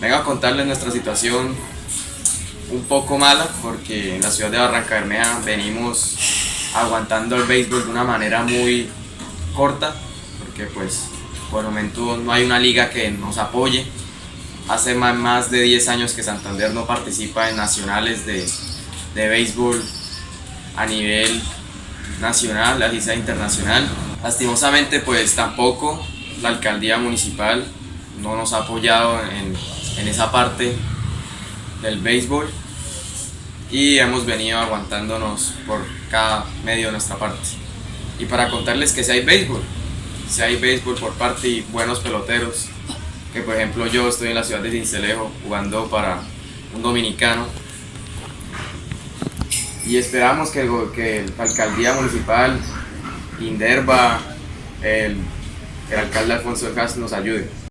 Vengo a contarles nuestra situación un poco mala porque en la ciudad de Barranca Bermeja venimos aguantando el béisbol de una manera muy corta porque pues por el momento no hay una liga que nos apoye. Hace más de 10 años que Santander no participa en nacionales de, de béisbol a nivel nacional, la liga internacional. Lastimosamente pues tampoco la alcaldía municipal no nos ha apoyado en, en esa parte del béisbol y hemos venido aguantándonos por cada medio de nuestra parte. Y para contarles que si hay béisbol, si hay béisbol por parte y buenos peloteros, que por ejemplo yo estoy en la ciudad de Cincelejo jugando para un dominicano y esperamos que, que la alcaldía municipal, Inderva, el, el alcalde Alfonso de nos ayude.